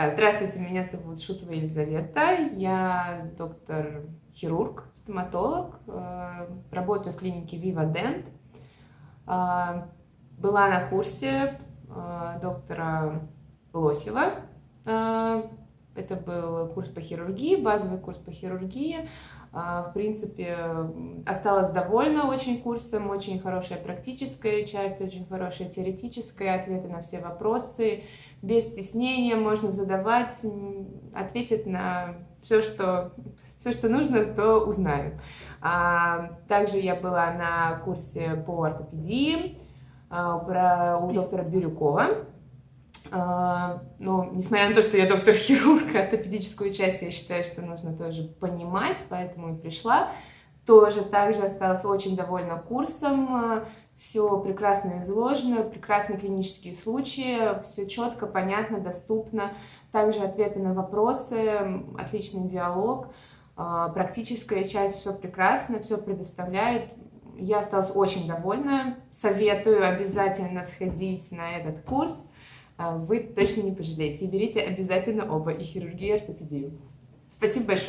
Да, здравствуйте, меня зовут Шутова Елизавета, я доктор-хирург, стоматолог, э, работаю в клинике Viva Dent. Э, была на курсе э, доктора Лосева, это был курс по хирургии, базовый курс по хирургии. В принципе, осталась довольна очень курсом, очень хорошая практическая часть, очень хорошая теоретическая, ответы на все вопросы без стеснения можно задавать, ответить на все, что, все, что нужно, то узнаю. А, также я была на курсе по ортопедии а, у доктора Бирюкова. А, но, несмотря на то, что я доктор-хирург, ортопедическую часть я считаю, что нужно тоже понимать, поэтому и пришла. Тоже также осталась очень довольна курсом все прекрасно изложено, прекрасные клинические случаи, все четко, понятно, доступно. Также ответы на вопросы, отличный диалог, а, практическая часть, все прекрасно, все предоставляет. Я осталась очень довольна. Советую обязательно сходить на этот курс. А, вы точно не пожалеете. И берите обязательно оба, и хирургию, и ортопедию. Спасибо большое.